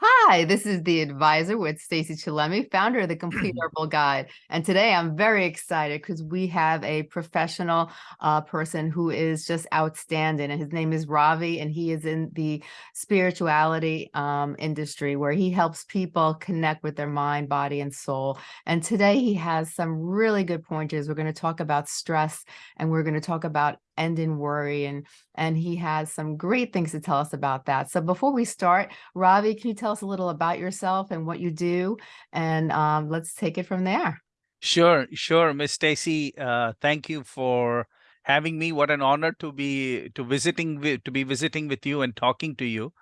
Hi, this is the advisor with Stacy Chillemi, founder of the Complete Herbal Guide. And today I'm very excited because we have a professional uh, person who is just outstanding. And his name is Ravi, and he is in the spirituality um, industry where he helps people connect with their mind, body, and soul. And today he has some really good pointers. We're going to talk about stress and we're going to talk about end in worry and and he has some great things to tell us about that. So before we start ravi can you tell us a little about yourself and what you do? And um, let's take it from there. Sure sure miss stacy uh, thank you for having me. What an honor to be to visiting to be visiting with you and talking to you.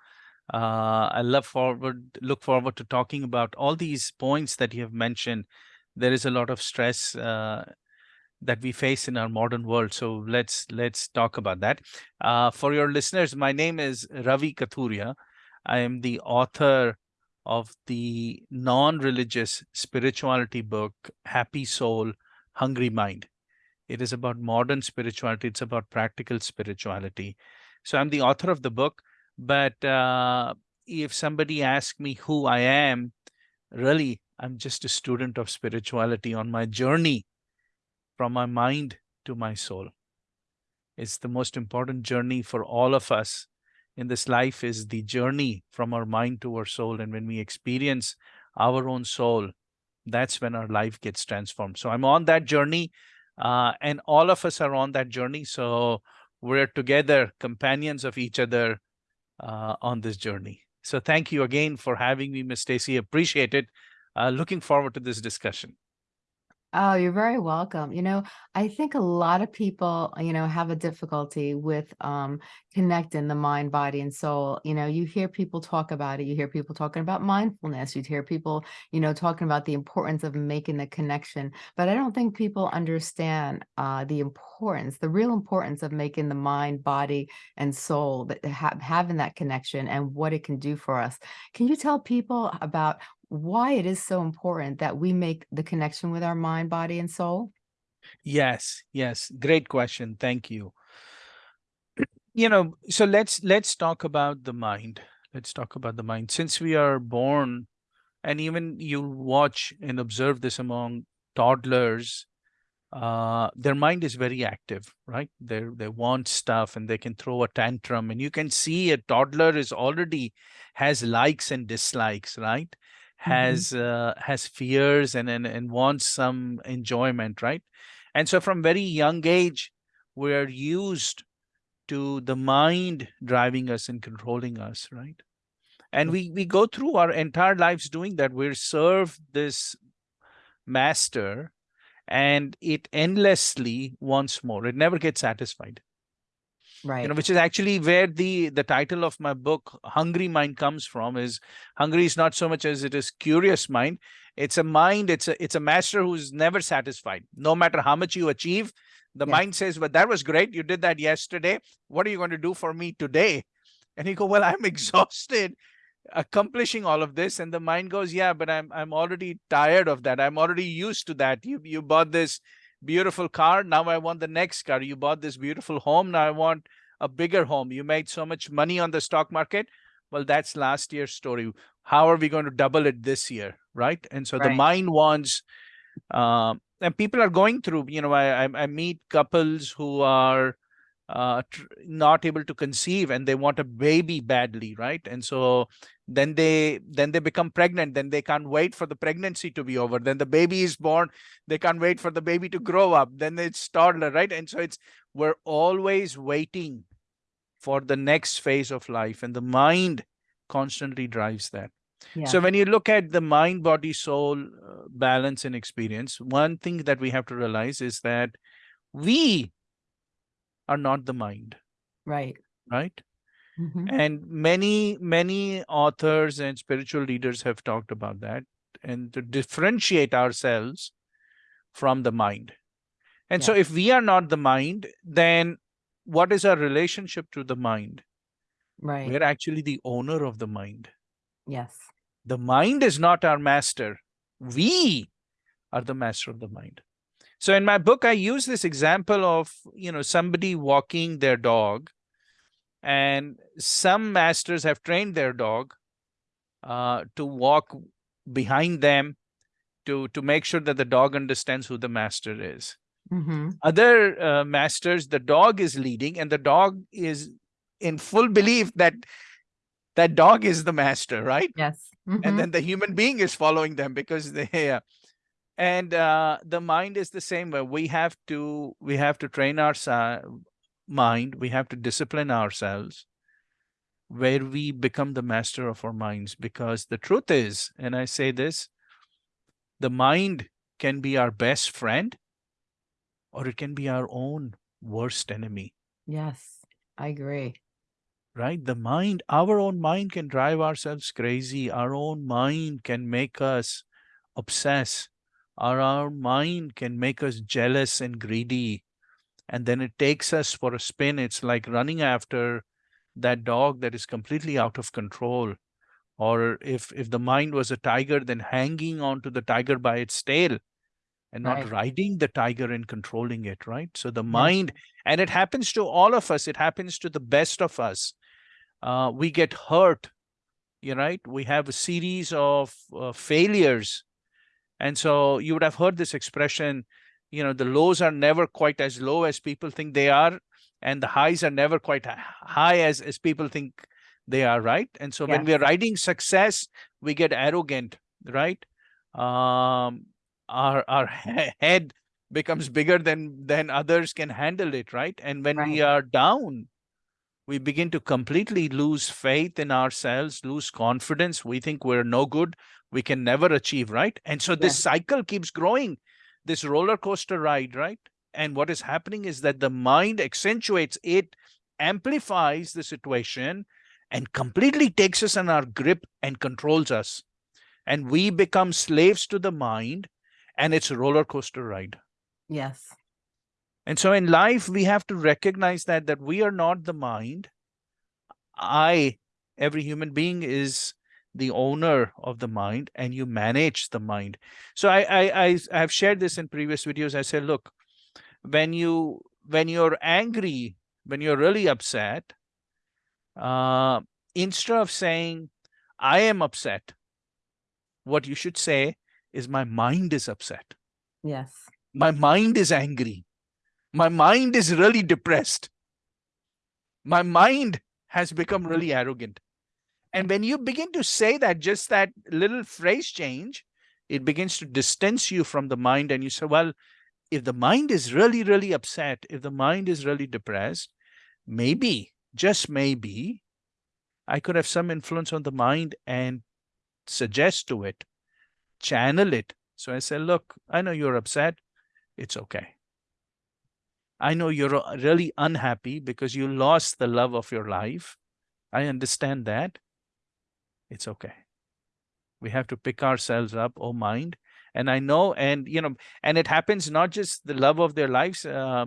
Uh, i love forward look forward to talking about all these points that you have mentioned. There is a lot of stress uh, that we face in our modern world. So let's let's talk about that. Uh, for your listeners, my name is Ravi Kathuria. I am the author of the non-religious spirituality book, Happy Soul, Hungry Mind. It is about modern spirituality. It's about practical spirituality. So I'm the author of the book. But uh, if somebody asks me who I am, really, I'm just a student of spirituality on my journey from my mind to my soul. It's the most important journey for all of us in this life is the journey from our mind to our soul. And when we experience our own soul, that's when our life gets transformed. So I'm on that journey uh, and all of us are on that journey. So we're together, companions of each other uh, on this journey. So thank you again for having me, Ms. Stacy. Appreciate it. Uh, looking forward to this discussion. Oh, you're very welcome. You know, I think a lot of people, you know, have a difficulty with um, connecting the mind, body, and soul. You know, you hear people talk about it. You hear people talking about mindfulness. You hear people, you know, talking about the importance of making the connection. But I don't think people understand uh, the importance, the real importance of making the mind, body, and soul, that ha having that connection and what it can do for us. Can you tell people about why it is so important that we make the connection with our mind, body, and soul? Yes, yes. Great question. Thank you. You know, so let's let's talk about the mind. Let's talk about the mind. Since we are born, and even you watch and observe this among toddlers, uh, their mind is very active, right? They they want stuff and they can throw a tantrum, and you can see a toddler is already has likes and dislikes, right? Mm-hmm. has mm -hmm. uh, has fears and, and and wants some enjoyment right? And so from very young age we're used to the mind driving us and controlling us right? And we we go through our entire lives doing that. We're served this master and it endlessly wants more. It never gets satisfied right. you know which is actually where the the title of my book hungry mind comes from is hungry is not so much as it is curious mind. It's a mind it's a it's a master who's never satisfied. No matter how much you achieve the yes. mind says but that was great. You did that yesterday. What are you going to do for me today and you go well i'm exhausted accomplishing all of this. And the mind goes yeah but i'm i'm already tired of that. I'm already used to that. You you bought this beautiful car. Now I want the next car. You bought this beautiful home. Now I want a bigger home. You made so much money on the stock market. Well, that's last year's story. How are we going to double it this year? Right. And so right. the mind wants, um, and people are going through, you know, I, I meet couples who are uh, not able to conceive and they want a baby badly. Right. And so then they then they become pregnant then they can't wait for the pregnancy to be over then the baby is born they can't wait for the baby to grow up then it's toddler right and so it's we're always waiting for the next phase of life and the mind constantly drives that yeah. so when you look at the mind body soul uh, balance and experience one thing that we have to realize is that we are not the mind right right Mm -hmm. And many, many authors and spiritual leaders have talked about that and to differentiate ourselves from the mind. And yeah. so if we are not the mind, then what is our relationship to the mind? Right. We're actually the owner of the mind. Yes. The mind is not our master. We are the master of the mind. So in my book, I use this example of, you know, somebody walking their dog and some masters have trained their dog uh, to walk behind them to to make sure that the dog understands who the master is. Hmm other uh, masters the dog is leading and the dog is in full belief that that dog is the master right? Yes. and mhm, then the human being is following them because they uh, and uh, the mind is the same way. We have to we have to train our mind we have to discipline ourselves where we become the master of our minds. Because the truth is and i say this the mind can be our best friend or it can be our own worst enemy. Yes, I agree. right? The mind our own mind can drive ourselves crazy. Our own mind can make us obsess our, our mind can make us jealous and greedy and then it takes us for a spin. It's like running after that dog that is completely out of control. Or if if the mind was a tiger then hanging on to the tiger by its tail and not Right. riding the tiger and controlling it right? So the mind and it happens to all of us. It happens to the best of us. Uh, we get hurt you right? We have a series of uh, failures and so you would have heard this expression you know the lows are never quite as low as people think they are and the highs are never quite high as as people think they are right? And so when we are riding success we get arrogant right? Um our our head becomes bigger than than others can handle it right? And when we are down we begin to completely lose faith in ourselves lose confidence. We think we're no good we can never achieve right? And so this cycle keeps growing this roller coaster ride right? And what is happening is that the mind accentuates it amplifies the situation and completely takes us in our grip and controls us. And we become slaves to the mind and its a roller coaster ride. Yes. and so in life, we have to recognize that that we are not the mind. I, every human being, is the owner of the mind, and you manage the mind. So I, I, I have shared this in previous videos. I said, look, when you when you're angry, when you're really upset, uh, instead of saying I am upset, what you should say is my mind is upset. Yes. My mind is angry. My mind is really depressed. My mind has become really arrogant. And when you begin to say that, just that little phrase change, it begins to distance you from the mind. And you say, well, if the mind is really, really upset, if the mind is really depressed, maybe, just maybe, I could have some influence on the mind and suggest to it, channel it. So I say, look, I know you're upset. It's okay. I know you're uh, really unhappy because you lost the love of your life. I understand that. It's okay. We have to pick ourselves up, oh mind. And I know, and you know, and it happens not just the love of their lives. Uh,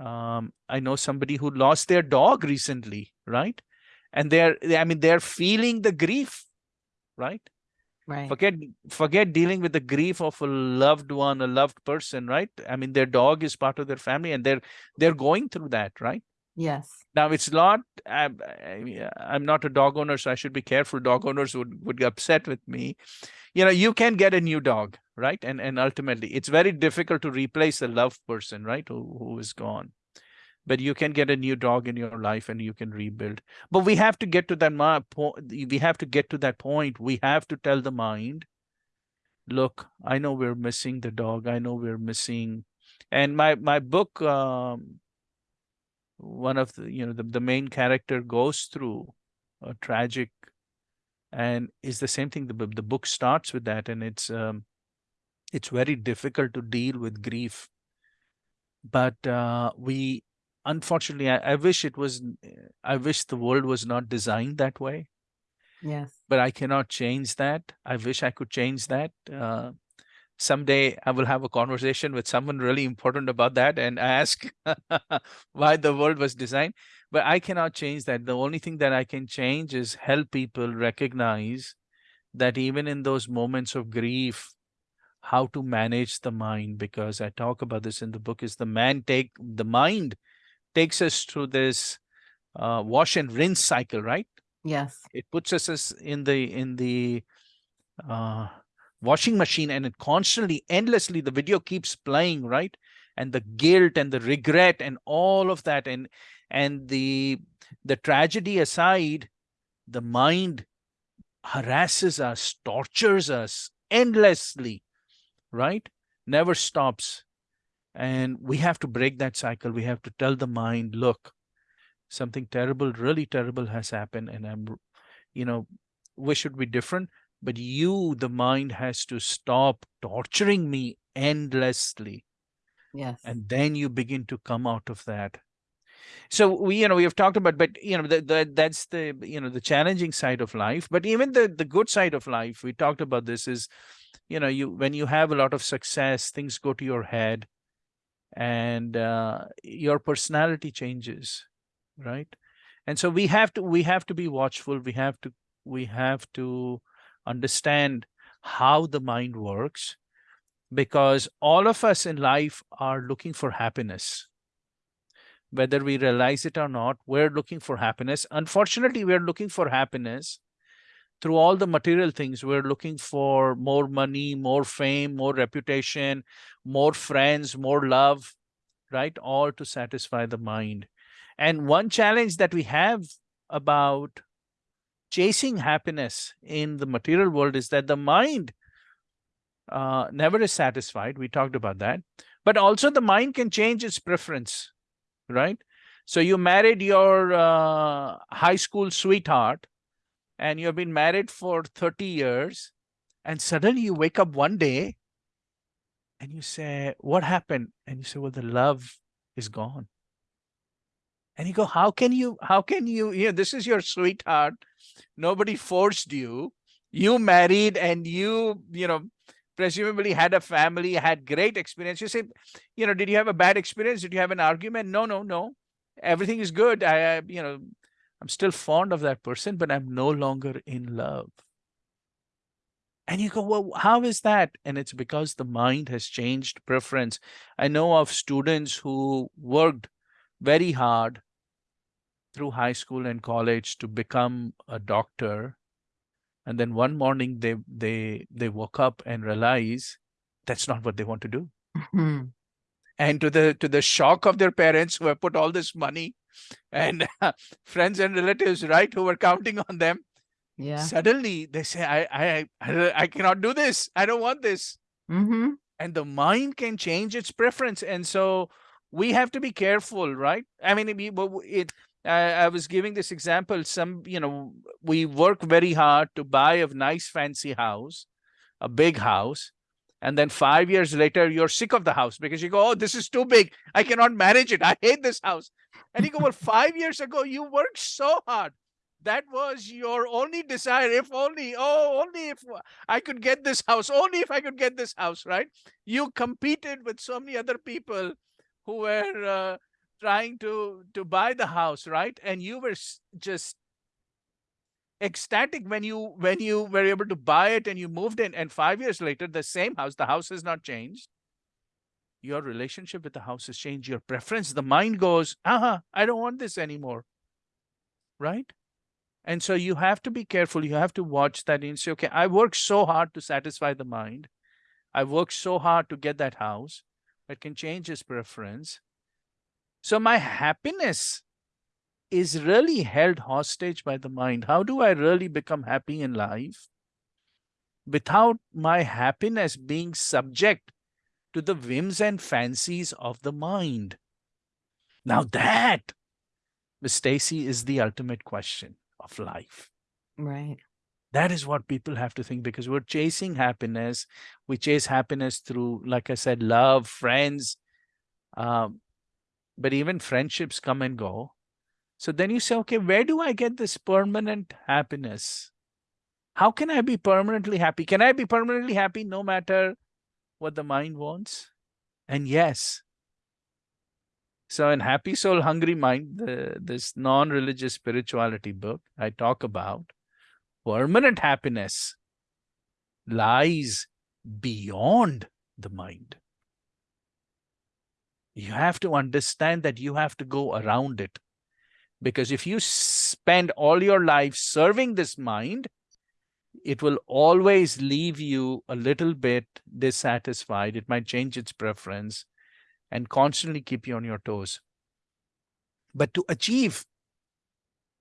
um, I know somebody who lost their dog recently, right? And they're, I mean, they're feeling the grief, right? Right. Forget, forget dealing with the grief of a loved one, a loved person, right? I mean, their dog is part of their family, and they're they're going through that, right? Yes. Now it's not. I'm, I'm not a dog owner, so I should be careful. Dog owners would would get upset with me. You know, you can get a new dog, right? And and ultimately, it's very difficult to replace a loved person, right? Who who is gone. But you can get a new dog in your life, and you can rebuild. But we have to get to that ma- po- We have to get to that point. We have to tell the mind, look, I know we're missing the dog. I know we're missing. And my my book. Um, one of the you know the, the main character goes through a tragic and is the same thing the, the book starts with that and it's um it's very difficult to deal with grief. But uh we unfortunately I, I wish it was i wish the world was not designed that way. Yes. but i cannot change that. I wish i could change that uh someday I will have a conversation with someone really important about that and ask why the world was designed. But I cannot change that. The only thing that I can change is help people recognize that even in those moments of grief, how to manage the mind. Because I talk about this in the book, is the man take the mind takes us through this uh, wash and rinse cycle, right? Yes. It puts us as in the in the uh, washing machine and it constantly, endlessly, the video keeps playing, right? And the guilt and the regret and all of that and and the the tragedy aside, the mind harasses us, tortures us endlessly, right? Never stops. And we have to break that cycle. We have to tell the mind, look, something terrible, really terrible has happened. And I'm, you know, we should be different. But you, the mind, has to stop torturing me endlessly. Yes. And then you begin to come out of that. So we you know we have talked about but you know the, the, that's the you know the challenging side of life. But even the the good side of life we talked about this is you know you when you have a lot of success things go to your head. And uh, your personality changes right? And so we have to we have to be watchful. We have to we have to understand how the mind works because all of us in life are looking for happiness whether we realize it or not, we're looking for happiness. Unfortunately, we're looking for happiness through all the material things. We're looking for more money, more fame, more reputation, more friends, more love, right? All to satisfy the mind. And one challenge that we have about chasing happiness in the material world is that the mind uh, never is satisfied. We talked about that. But also the mind can change its preference right? So you married your uh, high school sweetheart and you've been married for 30 years and suddenly you wake up one day and you say, what happened? And you say, well, the love is gone. And you go, how can you, how can you, you know, this is your sweetheart. Nobody forced you. You married and you, you know, presumably had a family, had great experience. You say, you know, did you have a bad experience? Did you have an argument? No, no, no. Everything is good. I, I you know, I'm still fond of that person, but I'm no longer in love. And you go, well, how is that? And it's because the mind has changed preference. I know of students who worked very hard through high school and college to become a doctor and then one morning they they they woke up and realize that's not what they want to do Mm-hmm. and to the to the shock of their parents who have put all this money and friends and relatives right who were counting on them Yeah. suddenly they say I, I i i cannot do this i don't want this Mm-hmm. and the mind can change its preference and so we have to be careful right i mean it, it I, I was giving this example. Some, you know, we work very hard to buy a nice fancy house, a big house. And then five years later, you're sick of the house because you go, oh, this is too big. I cannot manage it. I hate this house. And you go, well, five years ago, you worked so hard. That was your only desire. If only, oh, only if I could get this house, only if I could get this house, right? You competed with so many other people who were uh, trying to to buy the house right? And you were just ecstatic when you when you were able to buy it and you moved in and five years later the same house the house has not changed. Your relationship with the house has changed your preference the mind goes uh-huh i don't want this anymore. Right? And so you have to be careful you have to watch that and say okay i worked so hard to satisfy the mind. I worked so hard to get that house it can change his preference so my happiness is really held hostage by the mind. How do I really become happy in life? Without my happiness being subject to the whims and fancies of the mind. Now that, Miss Stacy, is the ultimate question of life. Right. That is what people have to think because we're chasing happiness. We chase happiness through, like I said, love, friends, um, but even friendships come and go. So then you say, okay, where do I get this permanent happiness? How can I be permanently happy? Can I be permanently happy no matter what the mind wants? And yes. So in Happy Soul, Hungry Mind, the, this non-religious spirituality book I talk about, permanent happiness lies beyond the mind. You have to understand that you have to go around it Because if you spend all your life serving this mind, it will always leave you a little bit dissatisfied. It might change its preference and constantly keep you on your toes. But to achieve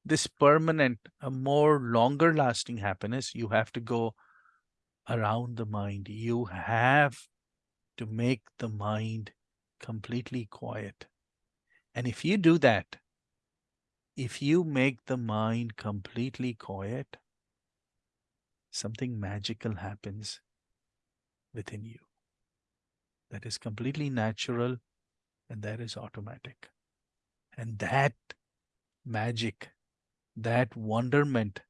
this permanent, a more longer lasting happiness, you have to go around the mind. You have to make the mind completely quiet. And if you do that, if you make the mind completely quiet, something magical happens within you that is completely natural and that is automatic. And that magic, that wonderment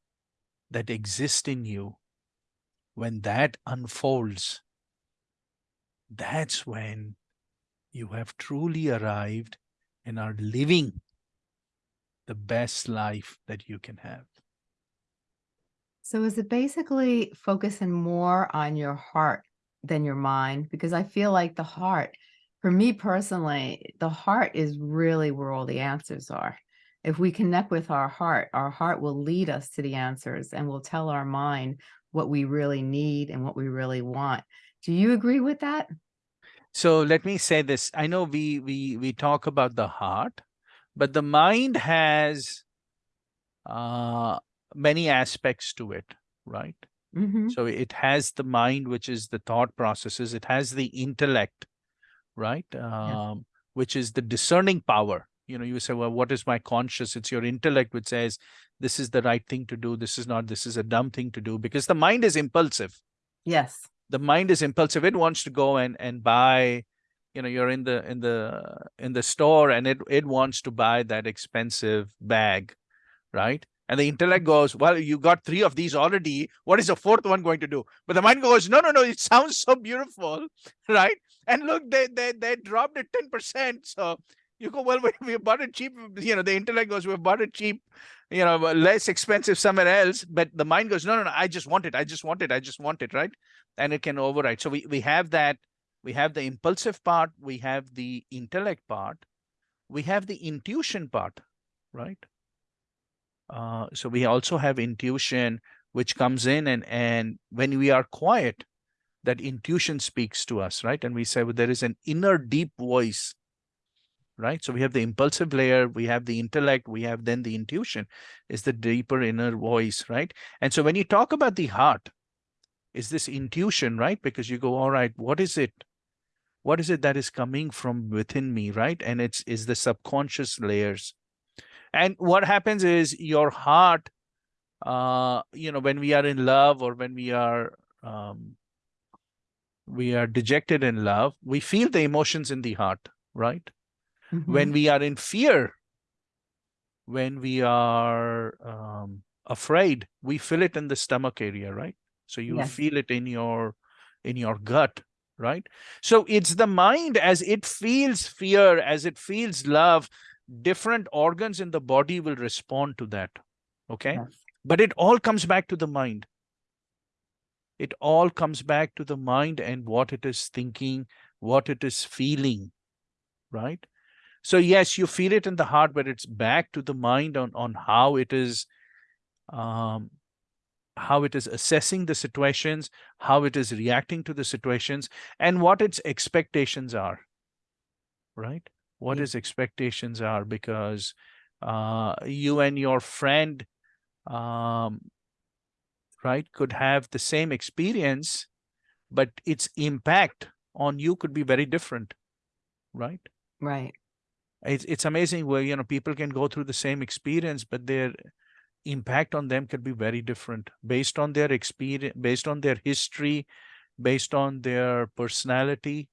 that exists in you, when that unfolds, that's when you have truly arrived and are living the best life that you can have. So is it basically focusing more on your heart than your mind? Because I feel like the heart, for me personally, the heart is really where all the answers are. If we connect with our heart, our heart will lead us to the answers and will tell our mind what we really need and what we really want. Do you agree with that? So let me say this. I know we we we talk about the heart, but the mind has uh, many aspects to it, right? Mhm. So it has the mind, which is the thought processes. It has the intellect, right? Um, which is the discerning power. You know, you say, well, what is my conscious? It's your intellect which says, this is the right thing to do. This is not, this is a dumb thing to do because the mind is impulsive. Yes. The mind is impulsive. It wants to go and, and buy, you know, you're in the, in the, in the store and it, it wants to buy that expensive bag, right? And the intellect goes, well, you got three of these already. What is the fourth one going to do? But the mind goes, no, no, no, it sounds so beautiful, right? And look, they they they dropped it 10%. So you go, well, we, bought it cheap. You know, the intellect goes, we bought it cheap, you know, less expensive somewhere else. But the mind goes, no, no, no, I just want it. I just want it. I just want it, right? And it can override. So we, we have that. We have the impulsive part. We have the intellect part. We have the intuition part, right? Uh, so we also have intuition, which comes in and, and when we are quiet, that intuition speaks to us, right? And we say, well, there is an inner deep voice, right? So we have the impulsive layer, we have the intellect, we have then the intuition is the deeper inner voice, right? And so when you talk about the heart, is this intuition, right? Because you go, all right, what is it? What is it that is coming from within me, right? And it's is the subconscious layers. And what happens is your heart, uh, you know, when we are in love or when we are um, we are dejected in love, we feel the emotions in the heart, right? Mhm. When we are in fear, when we are um, afraid, we feel it in the stomach area, right? So you Yes. feel it in your in your gut, right? So it's the mind as it feels fear, as it feels love, different organs in the body will respond to that. Okay. Yes. But it all comes back to the mind. It all comes back to the mind and what it is thinking, what it is feeling, right? So yes, you feel it in the heart, but it's back to the mind on, on how it is, um, how it is assessing the situations, how it is reacting to the situations, and what its expectations are, right? What Yeah. its expectations are, because uh, you and your friend, um, right, could have the same experience, but its impact on you could be very different, right? Right. It's it's amazing where you know people can go through the same experience, but their impact on them could be very different based on their experience, based on their history, based on their personality,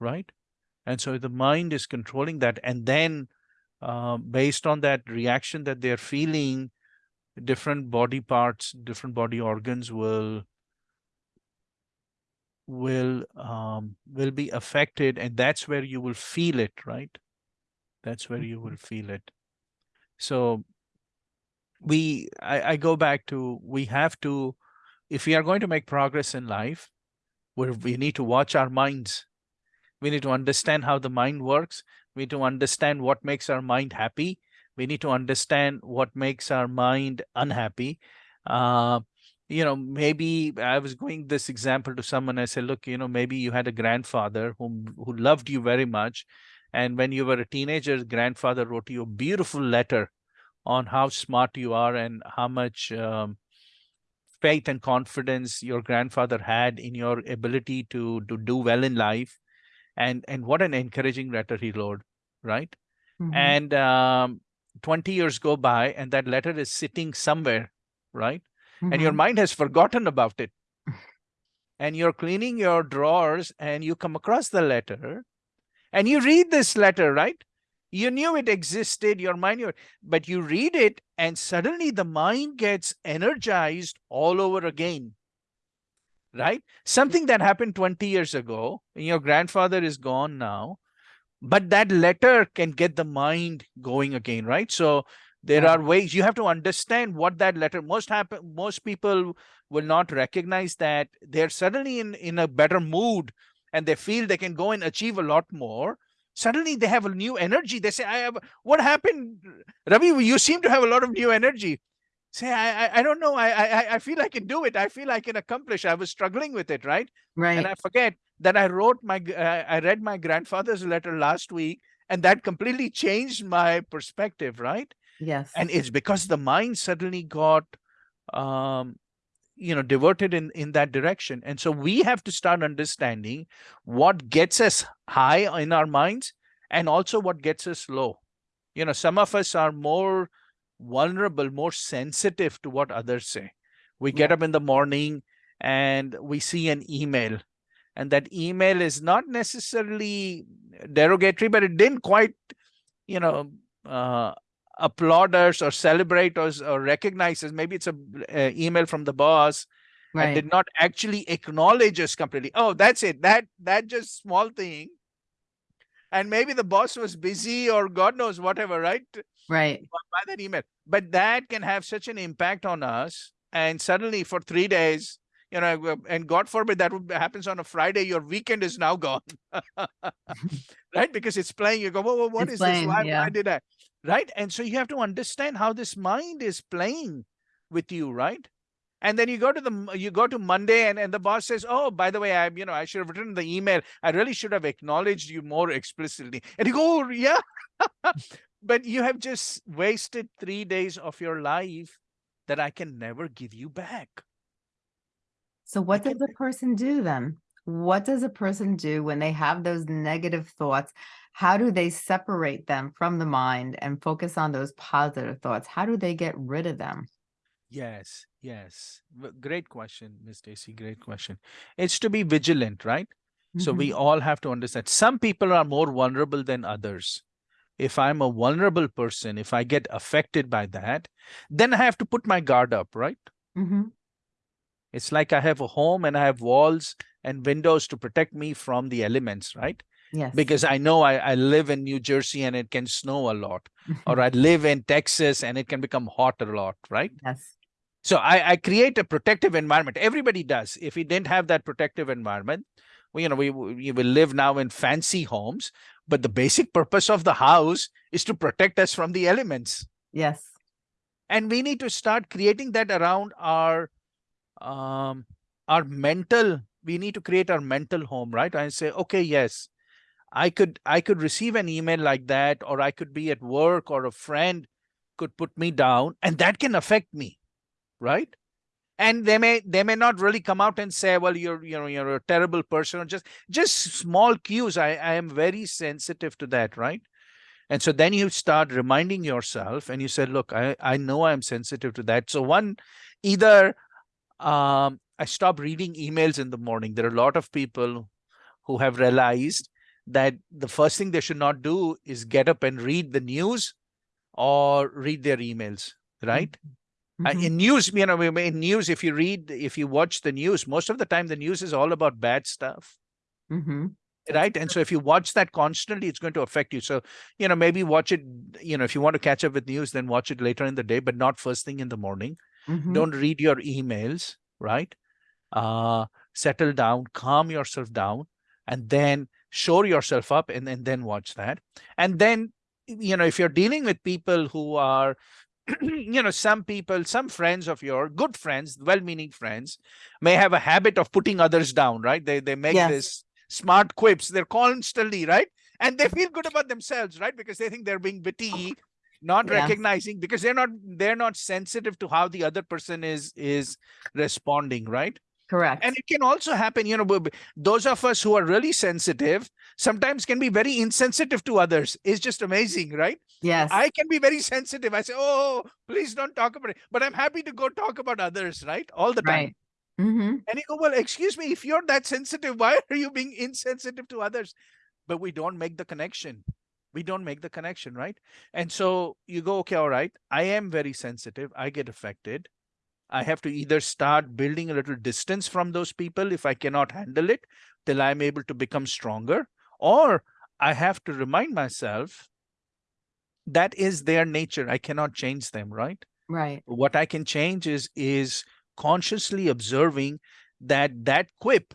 right? And so the mind is controlling that, and then uh, based on that reaction that they're feeling, different body parts, different body organs will will um, will be affected, and that's where you will feel it, right? That's where you will feel it. So we, I, I go back to we have to, if we are going to make progress in life, where we need to watch our minds. We need to understand how the mind works. We need to understand what makes our mind happy. we need to understand what makes our mind unhappy uh, you know maybe i was going this example to someone i said look you know maybe you had a grandfather whom who loved you very much and when you were a teenager grandfather wrote you a beautiful letter on how smart you are and how much um, faith and confidence your grandfather had in your ability to to do well in life and and what an encouraging letter he wrote right Mhm. and um, 20 years go by and that letter is sitting somewhere right and your Mhm. mind has forgotten about it and you're cleaning your drawers and you come across the letter and you read this letter right? You knew it existed your mind your, but you read it and suddenly the mind gets energized all over again right? Something that happened 20 years ago and your grandfather is gone now but that letter can get the mind going again right? So there are ways you have to understand what that letter most happen most people will not recognize that they're suddenly in in a better mood and they feel they can go and achieve a lot more suddenly they have a new energy. They say i have what happened? Ravi you seem to have a lot of new energy. Say i i, I don't know. I, I i feel i can do it. I feel i can accomplish. I was struggling with it right? Right. and I forget that I wrote my, uh, I read my grandfather's letter last week, and that completely changed my perspective, right? Yes. And it's because the mind suddenly got, um, you know, diverted in in that direction, and so we have to start understanding what gets us high in our minds, and also what gets us low. You know, some of us are more vulnerable, more sensitive to what others say. We get up in the morning and we see an email and that email is not necessarily derogatory but it didn't quite you know uh, applaud us or celebrate us or recognize us maybe it's a uh, email from the boss and Right. did not actually acknowledge us completely oh that's it that that just small thing and maybe the boss was busy or god knows whatever right Right. by that email. But that can have such an impact on us. And suddenly for three days, you know, uh, and God forbid that would happens on a Friday, your weekend is now gone. right? Because it's playing. You go, whoa, whoa, what It's is playing, this? Why, yeah. why did I? Right. And so you have to understand how this mind is playing with you, right? And then you go to the you go to Monday and, and the boss says, Oh, by the way, I'm you know, I should have written the email. I really should have acknowledged you more explicitly. And you go, "Oh, yeah. but you have just wasted three days of your life that I can never give you back. So what does a person do then? What does a person do when they have those negative thoughts? How do they separate them from the mind and focus on those positive thoughts? How do they get rid of them? Yes, yes. Great question, Miss Stacy. Great question. It's to be vigilant, right? So we Mhm. all have to understand. Some people are more vulnerable than others. If I'm a vulnerable person, if I get affected by that, then I have to put my guard up, right? Mhm. It's like I have a home and I have walls and windows to protect me from the elements, right? Yes. Because I know I, I live in New Jersey and it can snow a lot, or I live in Texas and it can become hot a lot, right? yes. So I, I create a protective environment. Everybody does. If we didn't have that protective environment, we, you know, we, we will live now in fancy homes, but the basic purpose of the house is to protect us from the elements. Yes. And we need to start creating that around our um our mental, we need to create our mental home, right? And say, okay, yes, I could I could receive an email like that, or I could be at work or a friend could put me down, and that can affect me, right? and they may they may not really come out and say well you're you know you're a terrible person or just just small cues i i am very sensitive to that right and so then you start reminding yourself and you said, look i i know i'm sensitive to that so one either um i stop reading emails in the morning. There are a lot of people who have realized that the first thing they should not do is get up and read the news or read their emails right? Uh, Mhm. in news you know in news if you read if you watch the news most of the time the news is all about bad stuff. Mhm. Right? And so if you watch that constantly it's going to affect you. So you know maybe watch it you know if you want to catch up with news then watch it later in the day but not first thing in the morning Mhm. don't read your emails right? Uh settle down calm yourself down and then shore yourself up and, and then watch that. And then you know if you're dealing with people who are you know some people some friends of your good friends well-meaning friends may have a habit of putting others down right? They they make Yes. this smart quips they're constantly right? And they feel good about themselves right? Because they think they're being witty not Yeah. recognizing because they're not they're not sensitive to how the other person is is responding right? Correct. and it can also happen you know those of us who are really sensitive sometimes can be very insensitive to others. It's just amazing right? Yes. i can be very sensitive. I say oh please don't talk about it. But i'm happy to go talk about others right? All the time. Right. hmm and you go well excuse me if you're that sensitive why are you being insensitive to others? But we don't make the connection we don't make the connection right? And so you go okay all right i am very sensitive i get affected. I have to either start building a little distance from those people if i cannot handle it till i'm able to become stronger or i have to remind myself that is their nature i cannot change them right? Right. what i can change is is consciously observing that that quip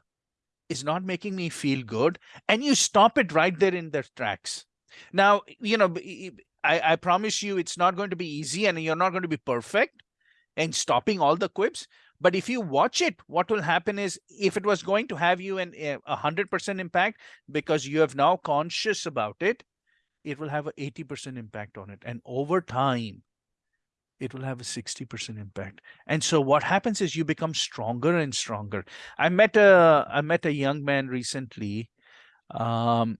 is not making me feel good and you stop it right there in their tracks now you know I promise you it's not going to be easy and you're not going to be perfect in stopping all the quips but if you watch it what will happen is if it was going to have you an eh, a hundred percent impact because you have now conscious about it it will have a 80 percent impact on it. And over time it will have a 60% impact. And so what happens is you become stronger and stronger. I met a i met a young man recently um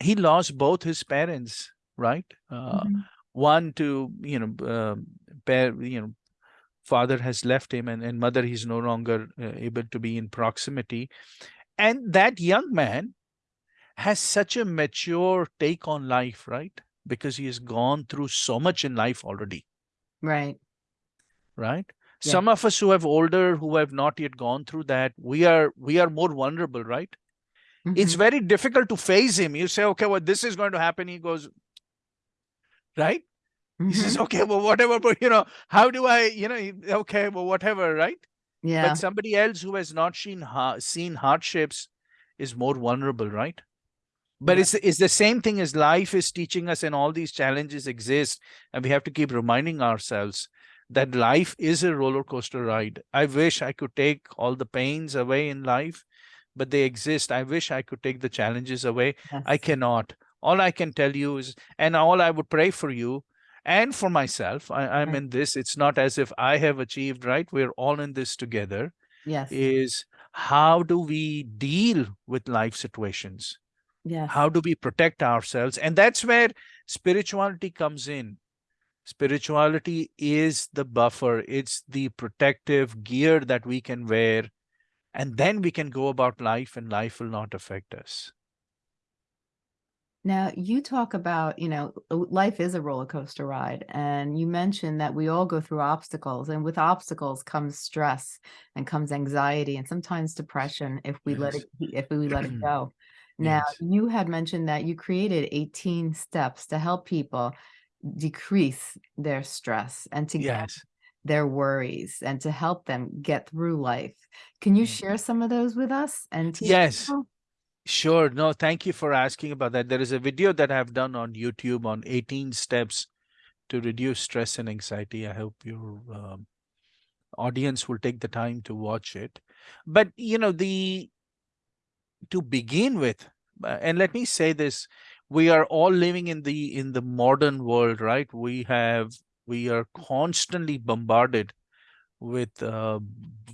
he lost both his parents right uh, Mhm. one to you know pair you know father has left him and, and mother he's no longer uh, able to be in proximity and that young man has such a mature take on life right because he has gone through so much in life already Right. right Yeah. some of us who have older who have not yet gone through that we are we are more vulnerable right it's Mhm. very difficult to face him you say okay well this is going to happen he goes right he says Mhm. okay well whatever but you know how do i you know okay well whatever right Yeah. but somebody else who has not seen ha- seen hardships is more vulnerable right but Yeah. it's it's the same thing as life is teaching us and all these challenges exist and we have to keep reminding ourselves that life is a roller coaster ride i wish i could take all the pains away in life but they exist. I wish i could take the challenges away. I cannot. All i can tell you is and all i would pray for you and for myself I, i'm Right. in this. It's not as if i have achieved right? We're all in this together Yes. is how do we deal with life situations? Yes. how do we protect ourselves? And that's where spirituality comes in. Spirituality is the buffer. It's the protective gear that we can wear and then we can go about life and life will not affect us Now, you talk about, you know, life is a roller coaster ride, and you mentioned that we all go through obstacles, and with obstacles comes stress and comes anxiety and sometimes depression if we let it if we let it go. Now, Yes. you had mentioned that you created 18 steps to help people decrease their stress and to get yes their worries and to help them get through life. Can you Mm. share some of those with us and Yes. people? Sure. No, thank you for asking about that. There is a video that I've done on YouTube on 18 steps to reduce stress and anxiety. I hope your um, audience will take the time to watch it. But, you know, the to begin with, uh, and let me say this, we are all living in the in the modern world, right? We have we are constantly bombarded with uh,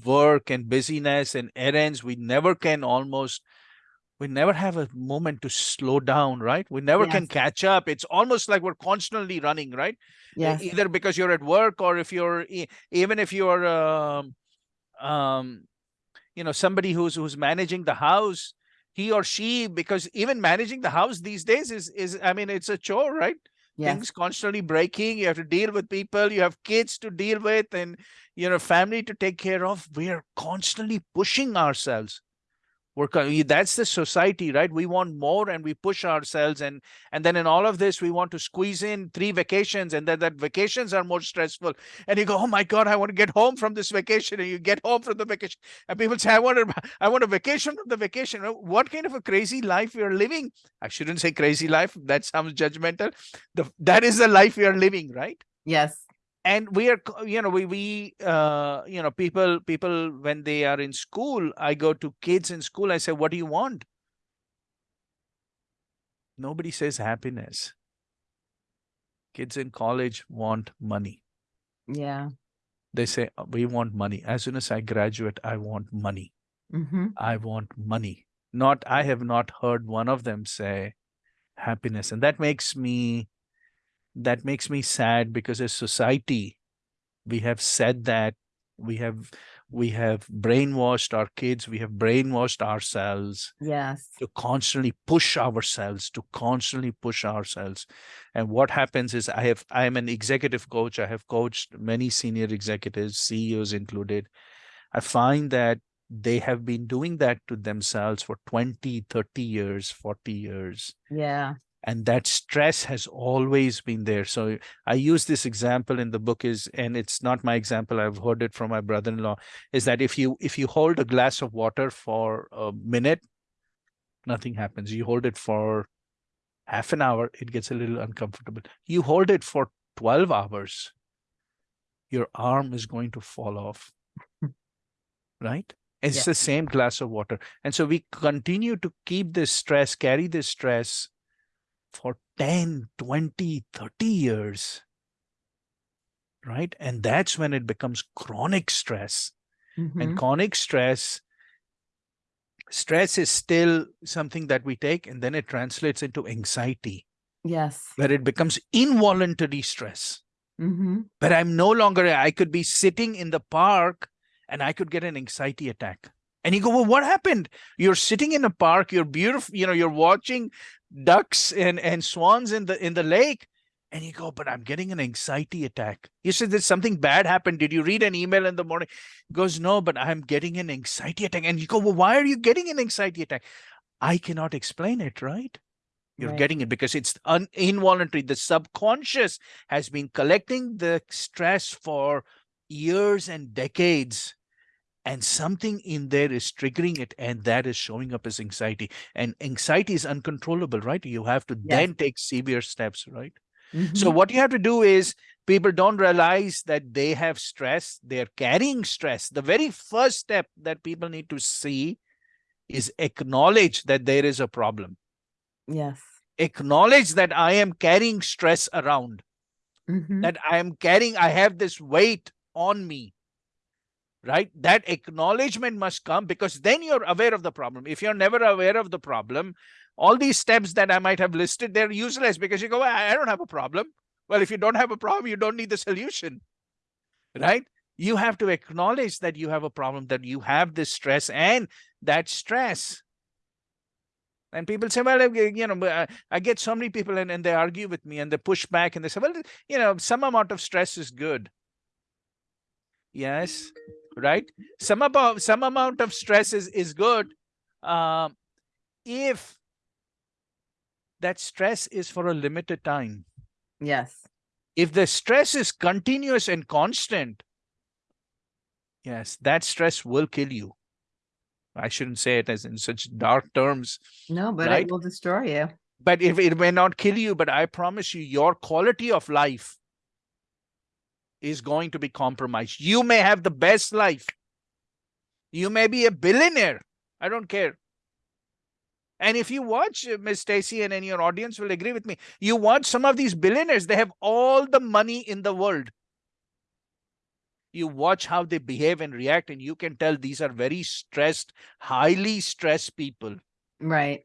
work and busyness and errands. We never can almost we never have a moment to slow down, right? We never can catch up. It's almost like we're constantly running, right? Yes. Either because you're at work or if you're even if you're um, um, you know somebody who's who's managing the house, he or she because even managing the house these days is is I mean it's a chore, right? Yes. Things constantly breaking. You have to deal with people. You have kids to deal with, and you know family to take care of. We are constantly pushing ourselves we're that's the society right? We want more and we push ourselves and and then in all of this we want to squeeze in three vacations and then that vacations are more stressful. And you go oh my god i want to get home from this vacation. And you get home from the vacation and people say i want to i want a vacation from the vacation. What kind of a crazy life you're living? I shouldn't say crazy life that sounds judgmental. The that is the life we are living right? Yes. And we are you know we we uh you know people people when they are in school i go to kids in school i say what do you want? Nobody says happiness. Kids in college want money. Yeah. they say "Uh, we want money. As soon as i graduate i want money. Mm-hmm. i want money. Not i have not heard one of them say happiness and that makes me that makes me sad because as society we have said that we have we have brainwashed our kids we have brainwashed ourselves Yes. to constantly push ourselves to constantly push ourselves and what happens is i have i am an executive coach i have coached many senior executives ceos included i find that they have been doing that to themselves for 20 30 years 40 years Yeah. And that stress has always been there. So i use this example in the book is and it's not my example i've heard it from my brother-in-law is that if you if you hold a glass of water for a minute nothing happens. You hold it for half an hour it gets a little uncomfortable. You hold it for 12 hours your arm is going to fall off. Right? It's Yeah. the same glass of water. And so we continue to keep this stress carry this stress for 10 20 30 years right and that's when it becomes chronic stress Mhm. and chronic stress stress is still something that we take and then it translates into anxiety Yes. where it becomes involuntary stress Mm-hmm. but i'm no longer i could be sitting in the park and i could get an anxiety attack and you go well what happened? You're sitting in a park you're beautiful you know you're watching ducks and and swans in the in the lake. And you go but i'm getting an anxiety attack. You said that something bad happened. Did you read an email in the morning? He goes no but i'm getting an anxiety attack. And you go well why are you getting an anxiety attack? I cannot explain it right? You're Right. getting it because it's un- involuntary. The subconscious has been collecting the stress for years and decades and something in there is triggering it and that is showing up as anxiety and anxiety is uncontrollable right you have to Yes. then take severe steps right so Mhm. what you have to do is people don't realize that they have stress they're carrying stress the very first step that people need to see is acknowledge that there is a problem Yes. acknowledge that i am carrying stress around Mhm. that I am carrying, I have this weight on me. Right? That acknowledgement must come because then you're aware of the problem. If you're never aware of the problem, all these steps that I might have listed, they're useless because you go, "Well, I don't have a problem. Well, if you don't have a problem, you don't need the solution. Right? You have to acknowledge that you have a problem, that you have this stress, and that stress and people say, well, you know, I- I get so many people and, and they argue with me and they push back and they say, well, you know, some amount of stress is good. Yes, right? Some about some amount of stress is, is good. Um, if that stress is for a limited time. Yes. If the stress is continuous and constant, yes, that stress will kill you. I shouldn't say it as in such dark terms, No, but Right? it will destroy you. but if it may not kill you, but I promise you, your quality of life is going to be compromised. You may have the best life. You may be a billionaire. I don't care. And if you watch uh, Miss Stacy and, and your audience will agree with me, you watch some of these billionaires, they have all the money in the world. You watch how they behave and react, and you can tell these are very stressed, highly stressed people. Right.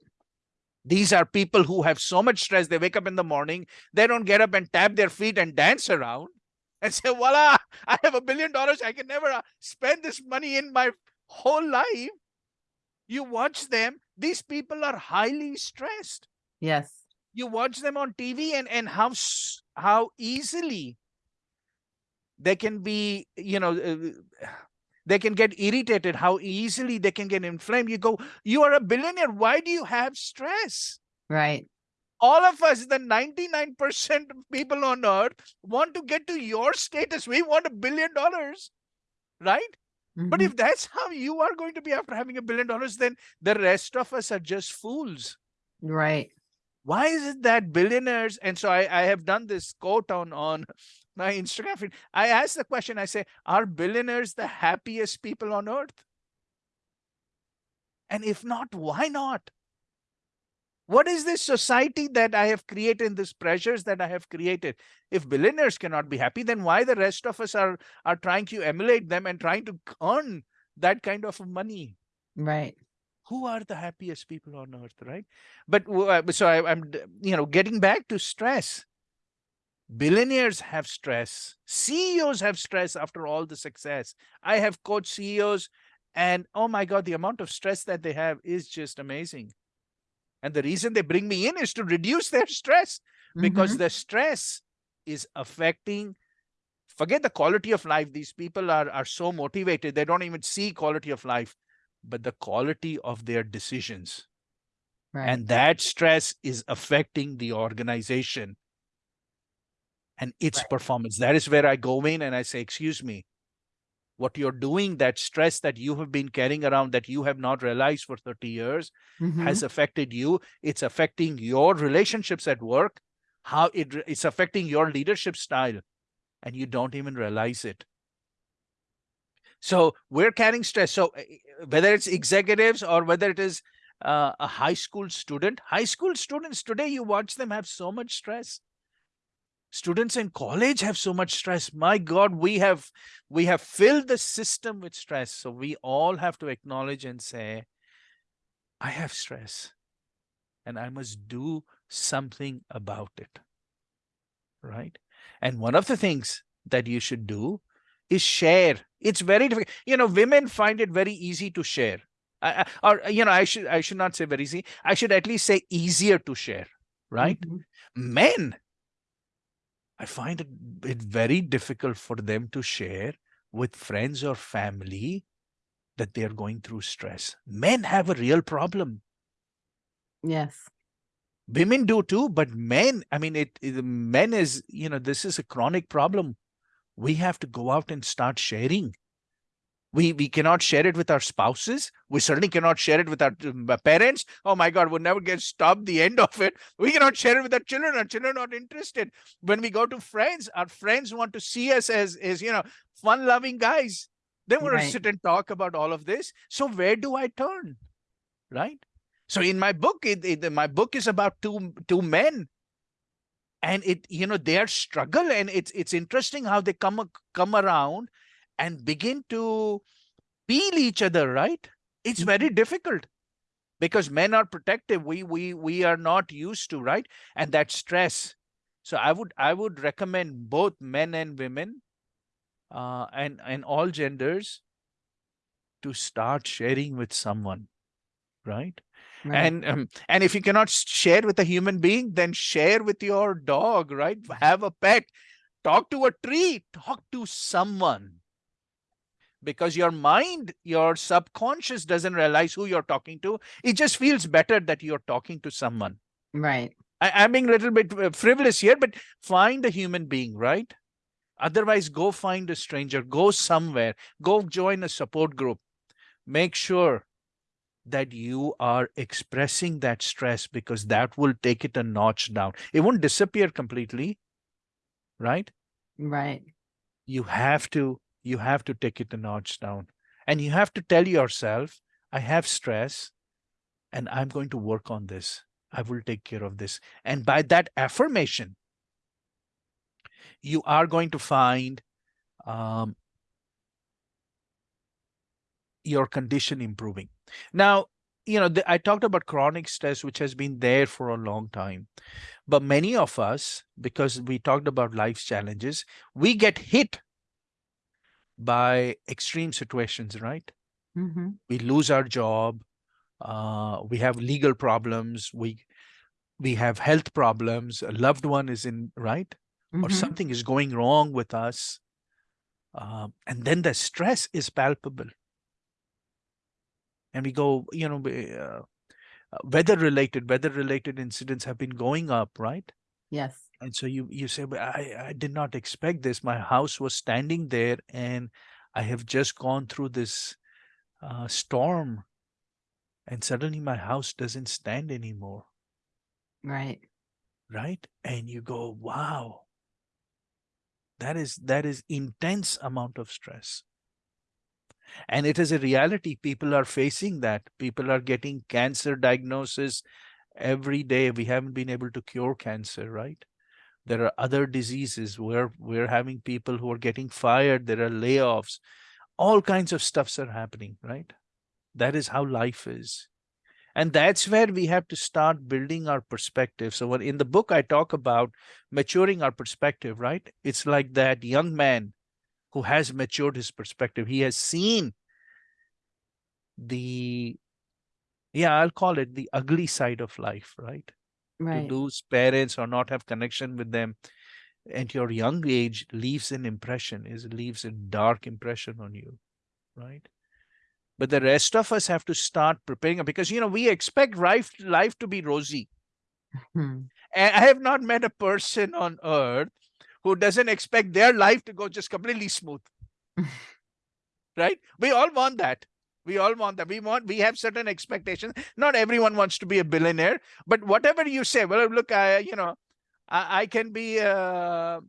These are people who have so much stress. They wake up in the morning, they don't get up and tap their feet and dance around and say, voila, I have a billion dollars. I can never uh, spend this money in my whole life. You watch them, these people are highly stressed. Yes. You watch them on TV and, and how, how easily they can be, you know, uh, They can get irritated, how easily they can get inflamed. You go, you are a billionaire. Why do you have stress? Right. All of us, the 99% of people on earth want to get to your status. We want a billion dollars, right? But Mhm. if that's how you are going to be after having a billion dollars, then the rest of us are just fools. Right. Why is it that billionaires? And so I, I have done this quote on, on my Instagram feed. I ask the question, I say, are billionaires the happiest people on earth? And if not, why not? What is this society that I have created, these pressures that I have created? If billionaires cannot be happy, then why the rest of us are, are trying to emulate them and trying to earn that kind of money? Right. Who are the happiest people on earth, right? But uh, so I, I'm, you know, getting back to stress. Billionaires have stress. CEOs have stress after all the success. I have coached CEOs, and oh my God, the amount of stress that they have is just amazing. And the reason they bring me in is to reduce their stress because Mhm. the stress is affecting forget the quality of life these people are are so motivated they don't even see quality of life but the quality of their decisions right. and that stress is affecting the organization and its Right. performance that is where i go in and i say excuse me what you're doing that stress that you have been carrying around that you have not realized for 30 years Mhm. has affected you. It's affecting your relationships at work how it it's affecting your leadership style and you don't even realize it. So we're carrying stress. So uh, uh, whether it's executives or whether it is uh, a high school student high school students today you watch them have so much stress students in college have so much stress. My god we have we have filled the system with stress. So we all have to acknowledge and say i have stress and i must do something about it. Right? And one of the things that you should do is share. It's very difficult you know women find it very easy to share. I, I- or you know i should i should not say very easy. I should at least say easier to share. Right? Mhm. men i find it, it very difficult for them to share with friends or family that they are going through stress. Men have a real problem. Yes. women do too but men i mean it, it men is you know this is a chronic problem. We have to go out and start sharing we we cannot share it with our spouses. We certainly cannot share it with our um, parents. Oh my god we'll never get stopped the end of it. We cannot share it with our children. Our children are not interested. When we go to friends our friends want to see us as as you know fun loving guys. They want Right. to sit and talk about all of this. So where do i turn? Right? So in my book it, it- my book is about two two men. And it you know their struggle and it's it's interesting how they come come around and begin to peel each other right? It's very difficult because men are protective. We we we are not used to right? And that stress. So i would i would recommend both men and women uh and and all genders to start sharing with someone right? Right. and um, and if you cannot share with a human being then share with your dog right? Have a pet. Talk to a tree. Talk to someone because your mind your subconscious doesn't realize who you're talking to. It just feels better that you're talking to someone. Right. I, i'm being a little bit uh, frivolous here but find a human being right? Otherwise go find a stranger. Go somewhere. Go join a support group. Make sure that you are expressing that stress because that will take it a notch down. It won't disappear completely right? Right. you have to you have to take it a notch down. And you have to tell yourself i have stress and i'm going to work on this. I will take care of this. And by that affirmation you are going to find um, your condition improving. Now you know the, i talked about chronic stress which has been there for a long time. But many of us because we talked about life's challenges we get hit by extreme situations right hmm we lose our job uh, we have legal problems we we have health problems a loved one is in right or Mhm. something is going wrong with us Um, and then the stress is palpable. And we go, you know, uh, uh, weather related, weather related incidents have been going up, right? Yes. And so you you say, "But I I did not expect this. My house was standing there, and I have just gone through this uh, storm, and suddenly my house doesn't stand anymore, Right. right?" And you go, "Wow, that is that is intense amount of stress." And it is a reality. People are facing that. People are getting cancer diagnosis every day. We haven't been able to cure cancer, right? There are other diseases where we're having people who are getting fired. There are layoffs. All kinds of stuffs are happening, right? That is how life is. And that's where we have to start building our perspective. So when in the book, I talk about maturing our perspective, right? It's like that young man who has matured his perspective. He has seen the, yeah, I'll call it the ugly side of life, right? Right. To lose parents or not have connection with them at your young age leaves an impression, is leaves a dark impression on you, right? But the rest of us have to start preparing because you know we expect life life to be rosy. Mhm. And I have not met a person on earth who doesn't expect their life to go just completely smooth. right? We all want that. We all want that. We want, we have certain expectations. Not everyone wants to be a billionaire, but whatever you say, well, look, I, you know, I, I can be a,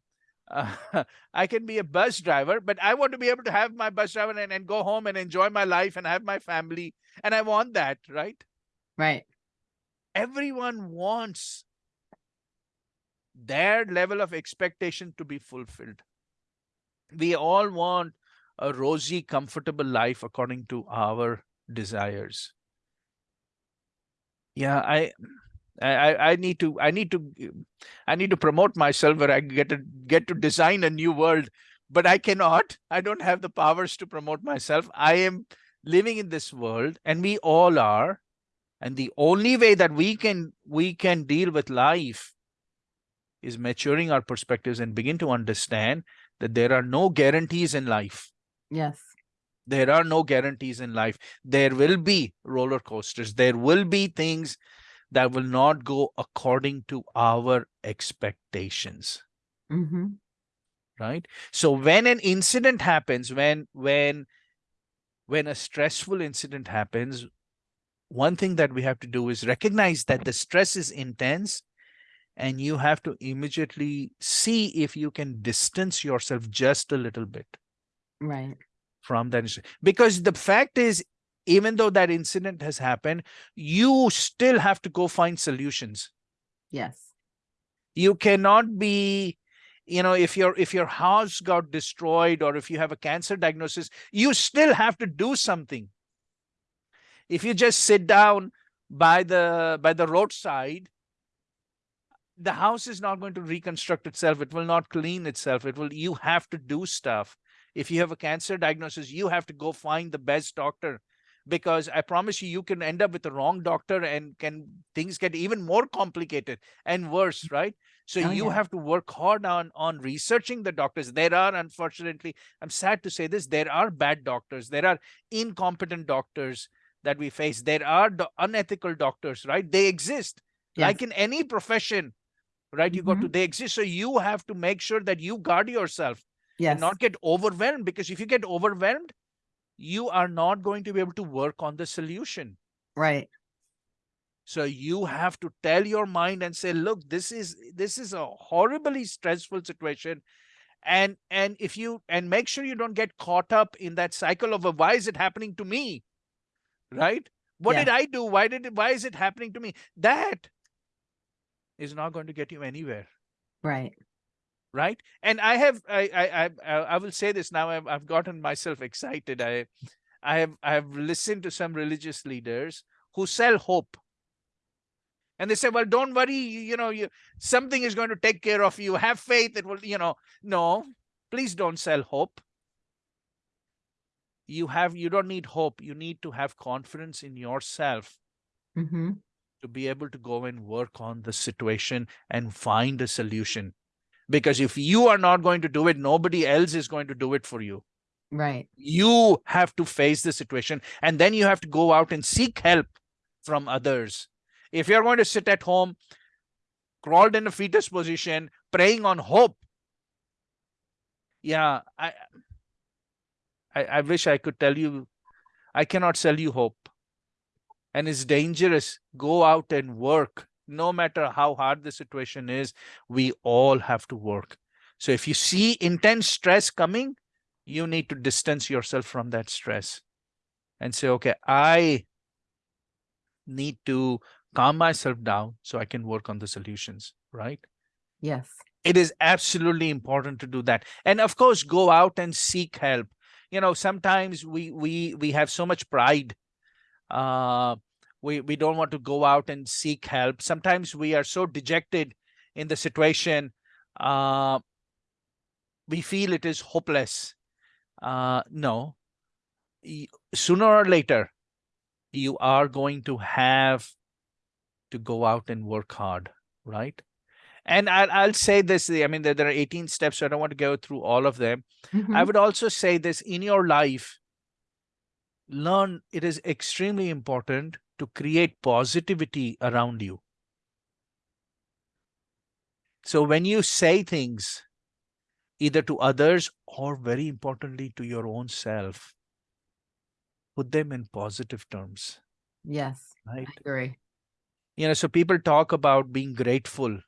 uh, I can be a bus driver, but I want to be able to have my bus driver and, and go home and enjoy my life and have my family. And I want that, right? Right. Everyone wants their level of expectation to be fulfilled. We all want a rosy, comfortable life according to our desires. Yeah, I, I, I need to, I need to, I need to promote myself where I get to get to design a new world, but I cannot. I don't have the powers to promote myself. I am living in this world, and we all are. And the only way that we can we can deal with life is maturing our perspectives and begin to understand that there are no guarantees in life. Yes. There are no guarantees in life. There will be roller coasters. There will be things that will not go according to our expectations. hmm Right. So when an incident happens, when when when a stressful incident happens, one thing that we have to do is recognize that the stress is intense and you have to immediately see if you can distance yourself just a little bit Right. from that incident. Because the fact is, even though that incident has happened, you still have to go find solutions. Yes. You cannot be, you know, if your if your house got destroyed or if you have a cancer diagnosis, you still have to do something. If you just sit down by the by the roadside the house is not going to reconstruct itself it will not clean itself it will you have to do stuff if you have a cancer diagnosis you have to go find the best doctor because i promise you you can end up with the wrong doctor and can things get even more complicated and worse mm. right? So Oh, you yeah. have to work hard on on researching the doctors. There are unfortunately i'm sad to say this there are bad doctors. There are incompetent doctors that we face. There are do- unethical doctors right? They exist. Yes. like in any profession right you got to mm-hmm. they exist. So you have to make sure that you guard yourself yes. and not get overwhelmed because if you get overwhelmed you are not going to be able to work on the solution right. so you have to tell your mind and say look this is this is a horribly stressful situation and and if you and make sure you don't get caught up in that cycle of a, why is it happening to me right what Yeah. did i do why did it why is it happening to me that is not going to get you anywhere Right. Right? And i have i i i, I- will say this now I've, I've gotten myself excited. I i have i have listened to some religious leaders who sell hope. And they say well don't worry you, you know you something is going to take care of you. Have faith it will you know. No please don't sell hope. You have you don't need hope. You need to have confidence in yourself hmm to be able to go and work on the situation and find a solution because if you are not going to do it nobody else is going to do it for you. Right. you have to face the situation and then you have to go out and seek help from others. If you're going to sit at home crawled in a fetus position praying on hope. Yeah i i, I wish i could tell you i cannot sell you hope. And it's dangerous. Go out and work no matter how hard the situation is we all have to work so if you see intense stress coming you need to distance yourself from that stress and say, okay, I need to calm myself down so I can work on the solutions, right? Yes. It is absolutely important to do that. And of course, go out and seek help. You know, sometimes we we we have so much pride. Uh we we don't want to go out and seek help. Sometimes we are so dejected in the situation. Uh we feel it is hopeless uh, no, sooner or later, you are going to have to go out and work hard, right? And I'll, I'll say this, I mean, there, there are 18 steps, so I don't want to go through all of them. I Mhm. would also say this in your life, learn it is extremely important to create positivity around you. So when you say things, either to others or very importantly to your own self, put them in positive terms, Yes. right? I agree. You know, so people talk about being grateful.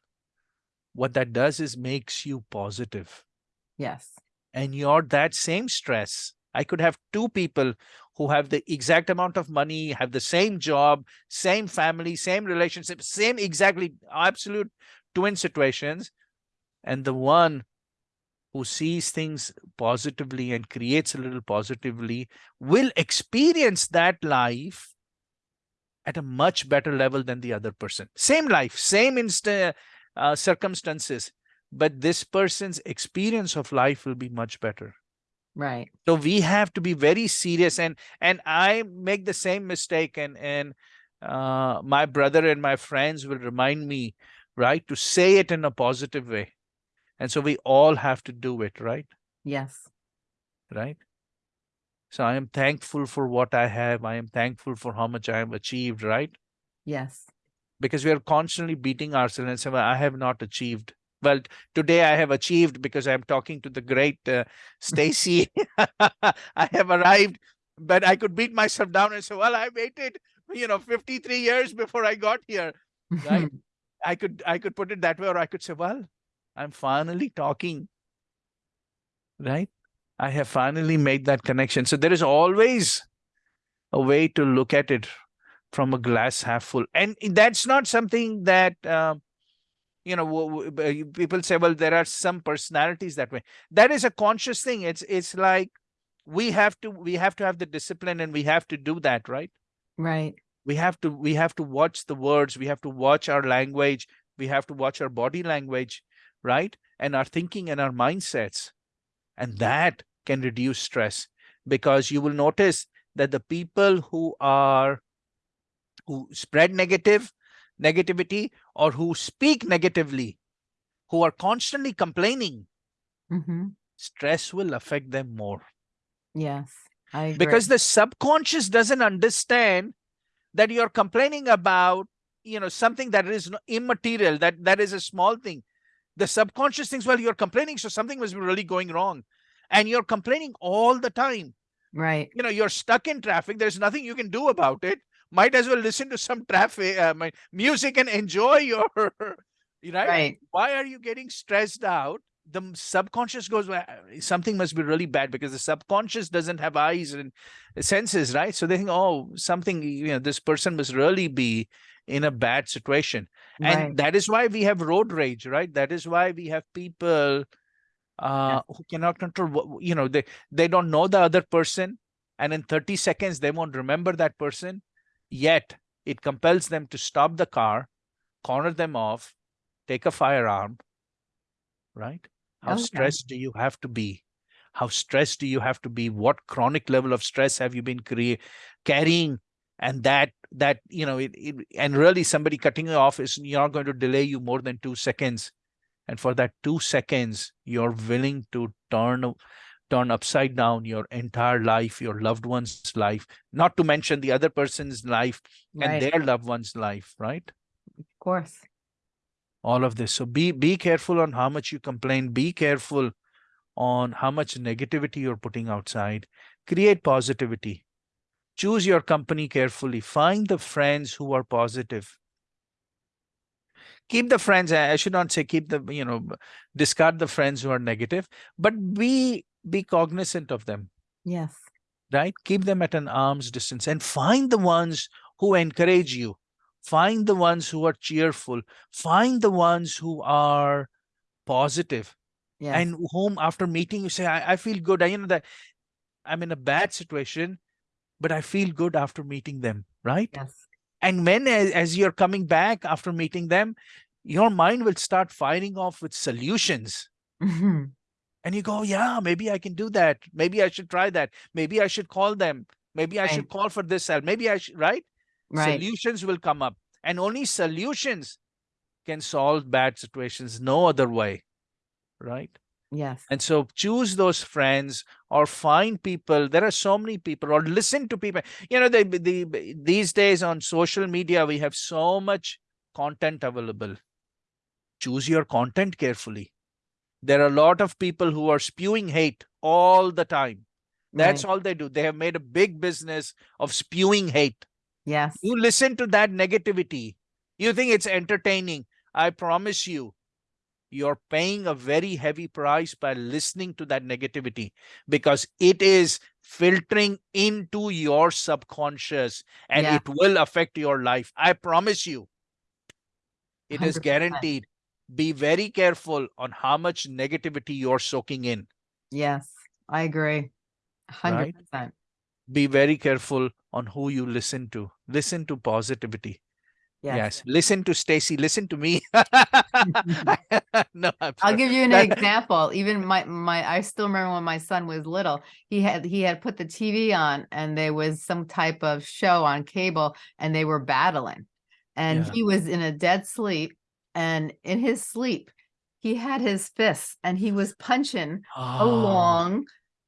What that does is makes you positive. Yes. and you're that same stress. I could have two people who have the exact amount of money, have the same job, same family, same relationship, same exactly absolute twin situations. And the one who sees things positively and creates a little positively will experience that life at a much better level than the other person. Same life, same insta uh, circumstances, but this person's experience of life will be much better. Right. So we have to be very serious, and and I make the same mistake, and and uh, my brother and my friends will remind me, right, to say it in a positive way, and so we all have to do it, right, Yes. right. So I am thankful for what I have. I am thankful for how much I have achieved, right? Yes. because we are constantly beating ourselves and saying, well, I have not achieved. Well, today I have achieved because I'm talking to the great uh, Stacy. I have arrived, but I could beat myself down and say, well, I waited, you know, 53 years before I got here. Right. I could I could put it that way, or I could say, well, I'm finally talking. Right. I have finally made that connection. So there is always a way to look at it from a glass half full. And that's not something that, uh, you know, w- w- you- people say, well, there are some personalities that way. That is a conscious thing. It's it's like we have to we have to have the discipline and we have to do that, right? Right. We have to we have to watch the words. We have to watch our language. We have to watch our body language, right? And our thinking and our mindsets. And that can reduce stress because you will notice that the people who are who spread negative negativity or who speak negatively who are constantly complaining hmm stress will affect them more Yes. I agree. because the subconscious doesn't understand that you're complaining about you know something that is immaterial that that is a small thing the subconscious thinks well you're complaining so something must be really going wrong and you're complaining all the time right. you know you're stuck in traffic there's nothing you can do about it might as well listen to some traffic uh, my- music and enjoy your you know Right. why are you getting stressed out? The subconscious goes well something must be really bad because the subconscious doesn't have eyes and senses right? So they think oh something you know this person must really be in a bad situation. And that is why we have road rage right? That is why we have people uh who cannot control you know they they don't know the other person. And in 30 seconds they won't remember that person yet it compels them to stop the car corner them off take a firearm right? How Oh, yeah. stressed do you have to be? How stressed do you have to be? What chronic level of stress have you been carrying? And that that you know it, it and really somebody cutting you off is not going to delay you more than two seconds. And for that two seconds you're willing to turn turn upside down your entire life your loved one's life not to mention the other person's life Right, and their loved one's life right? Of course. all of this. So be be careful on how much you complain. Be careful on how much negativity you're putting outside. Create positivity. Choose your company carefully. Find the friends who are positive. Keep the friends i I should not say keep the you know discard the friends who are negative but be be cognizant of them Yes. right keep them at an arm's distance and find the ones who encourage you find the ones who are cheerful find the ones who are positive Yes. and whom after meeting you say I, I feel good I, you know that i'm in a bad situation but i feel good after meeting them right Yes. and when as, as you're coming back after meeting them your mind will start firing off with solutions Mhm. And you go yeah maybe i can do that. Maybe i should try that. Maybe i should call them. Maybe i Right. should call for this help. Maybe i should right? Right. solutions will come up and only solutions can solve bad situations no other way right? Yes. and so choose those friends or find people. There are so many people or listen to people. You know the, the these days on social media we have so much content available. Choose your content carefully there are a lot of people who are spewing hate all the time that's Right. all they do they have made a big business of spewing hate Yes. you listen to that negativity you think it's entertaining i promise you you're paying a very heavy price by listening to that negativity because it is filtering into your subconscious and Yeah. it will affect your life i promise you it is 100%. guaranteed be very careful on how much negativity you're soaking in Yes. I agree. Hundred percent. be very careful on who you listen to listen to positivity Yes. Yes. Listen to Stacy. Listen to me. no, I'll give you an example. Even my my I still remember when my son was little, he had he had put the TV on and there was some type of show on cable and they were battling. And Yeah. he was in a dead sleep and in his sleep he had his fists and he was punching Ah, along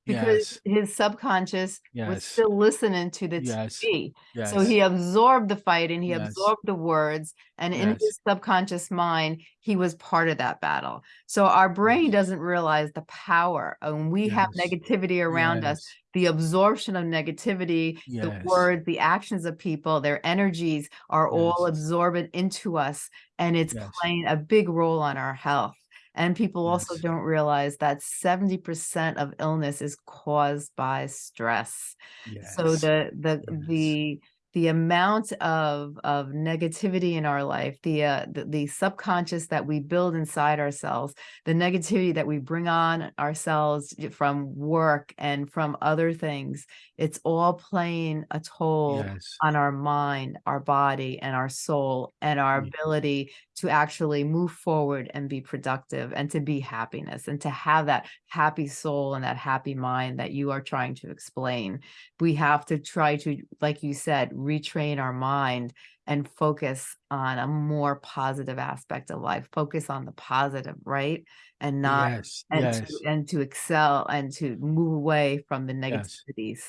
because yes, his subconscious was still listening to the Yes. TV. yes. So he absorbed the fight and he Yes. absorbed the words, and in his subconscious mind, he was part of that battle. So our brain Yes. doesn't realize the power of when we have negativity around us, the absorption of negativity, the words, the actions of people, their energies are all Yes. absorbed into us, and it's Yes. playing a big role on our health. And people also don't realize that 70% of illness is caused by stress. Yes. So the the yes. the the amount of of negativity in our life, the uh the, the subconscious that we build inside ourselves, the negativity that we bring on ourselves from work and from other things, it's all playing a toll yes, on our mind, our body, and our soul, and our Yeah. ability to actually move forward and be productive and to be happiness and to have that happy soul and that happy mind that you are trying to explain. We have to try to, like you said, retrain our mind and focus on a more positive aspect of life. Focus on the positive, right? And not yes, and yes. to and to excel and to move away from the Yes. negativities.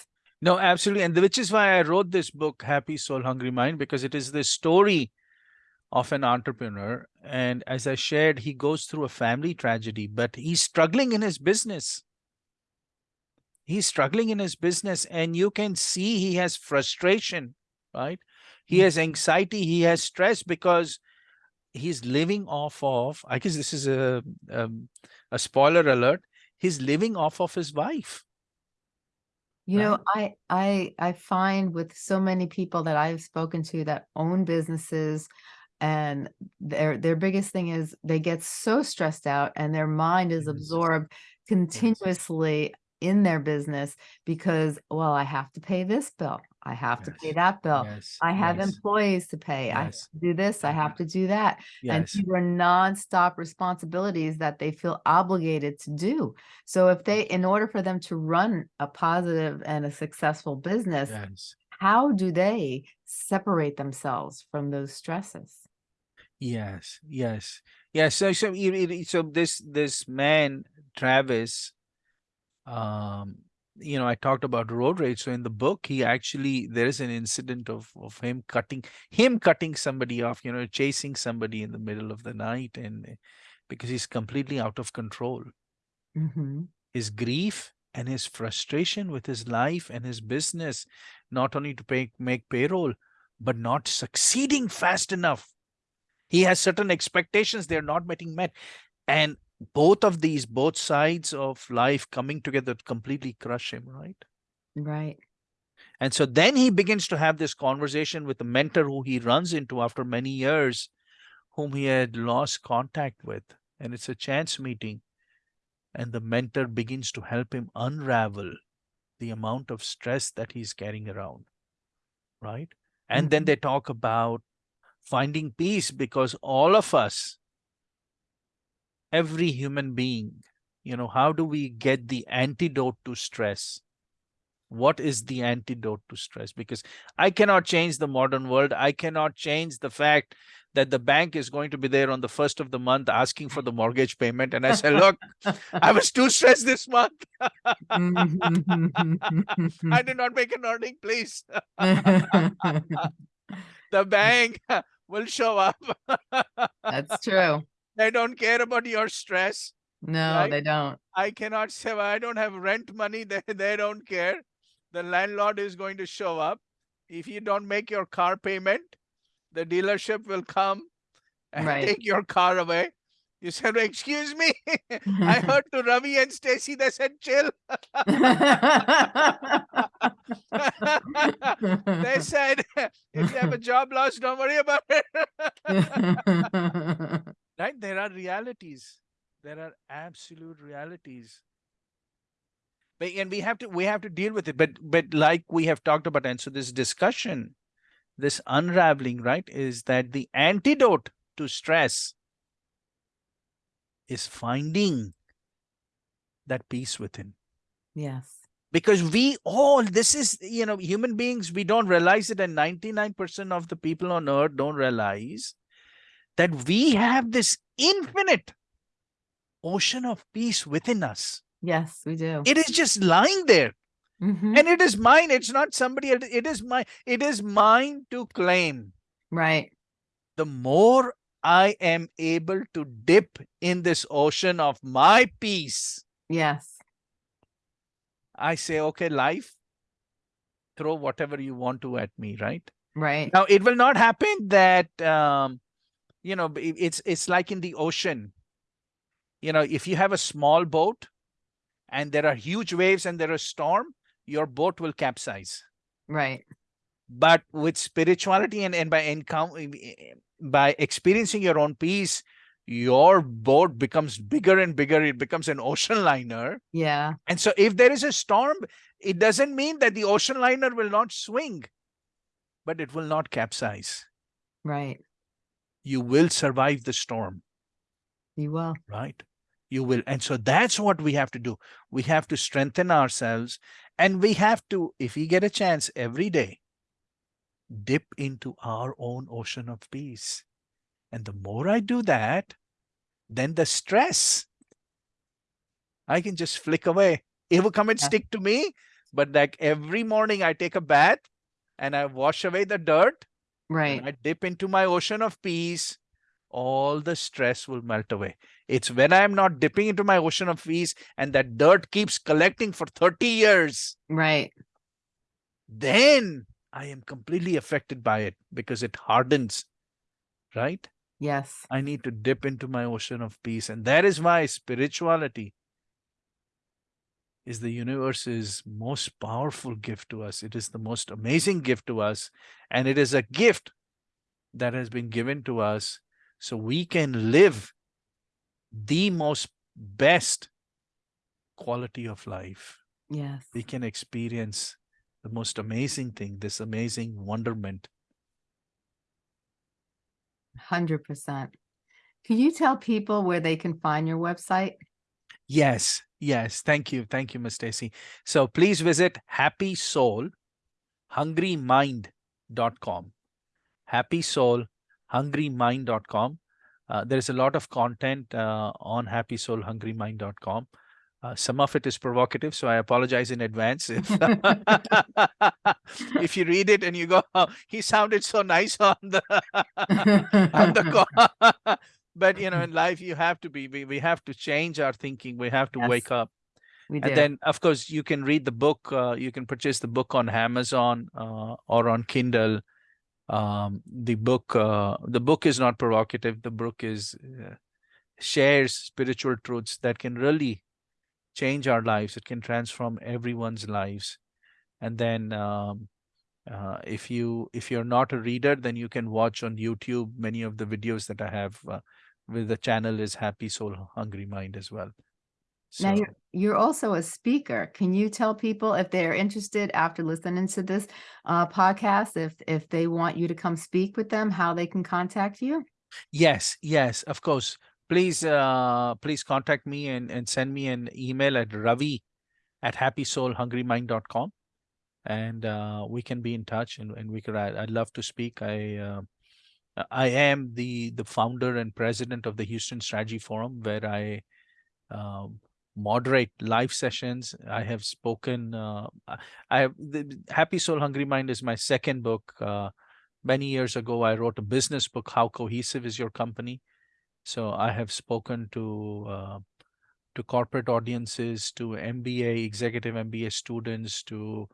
No, absolutely. And which is why I wrote this book, Happy Soul, Hungry Mind, because it is the story of an entrepreneur. And as I shared, he goes through a family tragedy, but he's struggling in his business. He's struggling in his business, and you can see he has frustration, right? He has anxiety, he has stress because he's living off of, I guess this is a, um, a spoiler alert, he's living off of his wife. You know, I I I find with so many people that I've spoken to that own businesses and their their biggest thing is they get so stressed out and their mind is mm-hmm. absorbed continuously in their business because well I have to pay this bill. I have to pay that bill. Yes, I have yes, employees to pay. I have to do this. I have mm-hmm. to do that. And yes, these are nonstop responsibilities that they feel obligated to do. So if they, in order for them to run a positive and a successful business, yes. how do they separate themselves from those stresses? Yes, yes, yes. So, so, so this this man Travis, um, you know, I talked about road rage. So in the book, he actually there is an incident of of him cutting him cutting somebody off. You know, chasing somebody in the middle of the night, and uh, because he's completely out of control. hmm His grief and his frustration with his life and his business, not only to pay make payroll, but not succeeding fast enough he has certain expectations. They're not getting met. And both of these both sides of life coming together to completely crush him right? Right. and so then he begins to have this conversation with the mentor who he runs into after many years whom he had lost contact with. And it's a chance meeting. And the mentor begins to help him unravel the amount of stress that he's carrying around right? And then Mhm. they talk about finding peace because all of us every human being you know how do we get the antidote to stress? What is the antidote to stress? Because i cannot change the modern world. I cannot change the fact that the bank is going to be there on the first of the month asking for the mortgage payment. And i say look i was too stressed this month. Mm-hmm. I did not make an earning please the bank will show up That's true. they don't care about your stress No, Right? they don't. I cannot say I don't have rent money. They, they don't care. The landlord is going to show up. If you don't make your car payment, the dealership will come and Right. take your car away. You said, excuse me. I heard to Ravi and Stacy, they said, chill. they said, if you have a job loss, don't worry about it. right? There are realities. There are absolute realities. But, and we have to we have to deal with it. But but like we have talked about, and so this discussion, this unraveling, right, is that the antidote to stress is finding that peace within. yes. Because we all, this is, you know, human beings, we don't realize it, and 99% of the people on earth don't realize that we have this infinite ocean of peace within us. Yes, we do. It is just lying there. Mhm. And it is mine. It's not somebody else. It is mine. It is mine to claim. Right. The more I am able to dip in this ocean of my peace, Yes. I say, okay, life, throw whatever you want to at me, right? Right. Now it will not happen that um, you know it's it's like in the ocean. You know, if you have a small boat and there are huge waves and there is storm, your boat will capsize. Right. But with spirituality and, and by encounter by experiencing your own peace, your boat becomes bigger and bigger. It becomes an ocean liner. Yeah. And so if there is a storm, it doesn't mean that the ocean liner will not swing, but it will not capsize. Right. You will survive the storm, You will. right? You will. And so that's what we have to do. We have to strengthen ourselves and we have to, if we get a chance every day, dip into our own ocean of peace. And the more I do that, then the stress, I can just flick away. It will come and Yeah. stick to me. But like every morning I take a bath and I wash away the dirt Right. I dip into my ocean of peace, all the stress will melt away. It's when I am not dipping into my ocean of peace and that dirt keeps collecting for 30 years, Right. then I am completely affected by it because it hardens, right? Yes. I need to dip into my ocean of peace. And that is why spirituality is the universe's most powerful gift to us. It is the most amazing gift to us. And it is a gift that has been given to us so we can live the most best quality of life. Yes. We can experience the most amazing thing, this amazing wonderment. 100%. Can you tell people where they can find your website? Yes, yes. Thank you. Thank you, Miss Stacy. So please visit Happy Soul, hungrymind.com. Happy Soul, hungrymind.com. Uh, there's a lot of content uh, on happysoulhungrymind.com. Uh, some of it is provocative, so I apologize in advance if if you read it and you go, oh, "He sounded so nice on the on the call." but you know, in life, you have to be. We, we have to change our thinking. We have to Yes, wake up. Do. And then, of course, you can read the book. Uh, you can purchase the book on Amazon uh, or on Kindle. Um, the book, uh, the book is not provocative. The book is uh, shares spiritual truths that can really change our lives. It can transform everyone's lives. And then, um, uh, if you if you're not a reader, then you can watch on YouTube many of the videos that I have. Uh, with the channel is Happy Soul Hungry Mind as well. Now you're, you're also a speaker. Can you tell people if they're interested after listening to this uh, podcast, if if they want you to come speak with them, how they can contact you? Yes, yes, of course. Please, uh, please contact me and, and send me an email at ravi at happysoulhungrymind.com and uh, we can be in touch and, and we could, I, I'd love to speak. I, uh, I am the, the founder and president of the Houston Strategy Forum where I um, moderate live sessions. I have spoken, uh, I- I have, the Happy Soul Hungry Mind is my second book. Uh, many years ago, I wrote a business book, How Cohesive is Your Company? So I have spoken to uh, to corporate audiences, to MBA, executive MBA students, to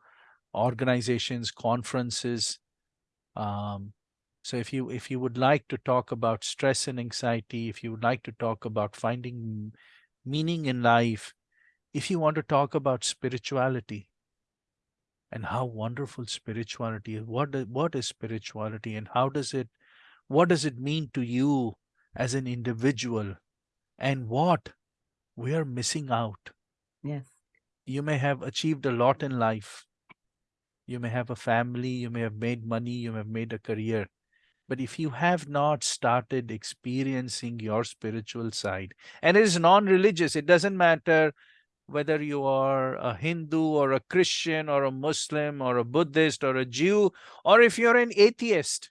organizations, conferences. Um, so if you if you would like to talk about stress and anxiety, if you would like to talk about finding meaning in life, if you want to talk about spirituality and how wonderful spirituality is, what what is spirituality and how does it what does it mean to you as an individual. And what? We are missing out. Yes. you may have achieved a lot in life. You may have a family you may have made money you may have made a career. But if you have not started experiencing your spiritual side and it is non-religious it doesn't matter whether you are a hindu or a christian or a muslim or a buddhist or a jew or if you're an atheist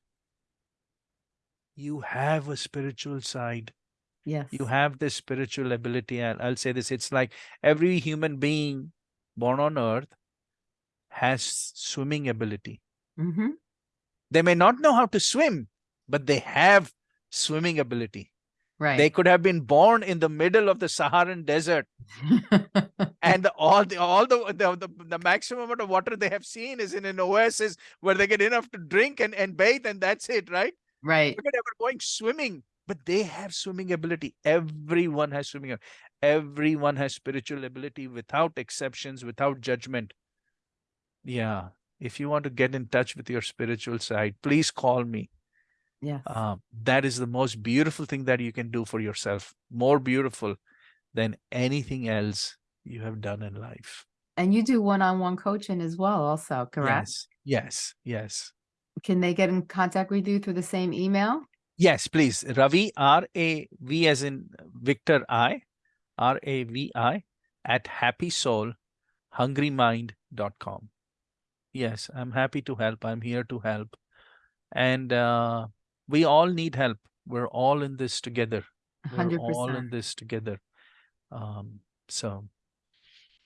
you have a spiritual side Yes. you have this spiritual ability and i'll say this it's like every human being born on earth has swimming ability mm -hmm. they may not know how to swim but they have swimming ability Right. they could have been born in the middle of the saharan desert and the, all the all the, the the the maximum amount of water they have seen is in an oasis where they get enough to drink and and bathe and that's it right right. Look at ever going swimming, but they have swimming ability. Everyone has swimming. ab- Everyone has spiritual ability without exceptions, without judgment. Yeah. If you want to get in touch with your spiritual side, please call me. Yeah. Um, that is the most beautiful thing that you can do for yourself. More beautiful than anything else you have done in life. and you do one-on-one coaching as well, also, correct? Yes. Yes. Yes. Can they get in contact with you through the same email? Yes, please. Ravi, R A V as in Victor I, R A V I, at happysoulhungrymind.com. Yes, I'm happy to help. I'm here to help. And uh, we all need help. We're all in this together. We're hundred all in this together. Um, so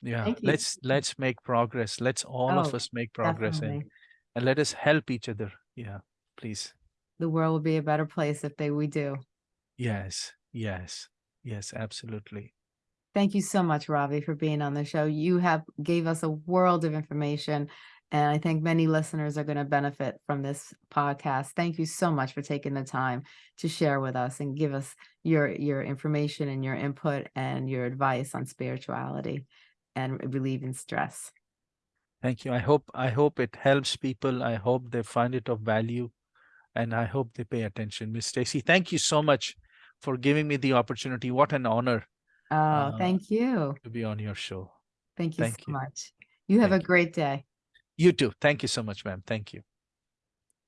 yeah, let's let's make progress. Let's all of Oh, us make progress Definitely. and let us help each other. Yeah, please. The world will be a better place if they, we do. Yes, yes, yes, absolutely. Thank you so much, Ravi, for being on the show. You have gave us a world of information, and I think many listeners are going to benefit from this podcast. Thank you so much for taking the time to share with us and give us your your information and your input and your advice on spirituality and relieving stress. Thank you. I hope I hope it helps people. I hope they find it of value and I hope they pay attention. Miss Stacy, thank you so much for giving me the opportunity. What an honor Oh, Uh, thank you. to be on your show. Thank you thank so you. much. You have a Thank you. great day. You too. Thank you so much, ma'am. Thank you.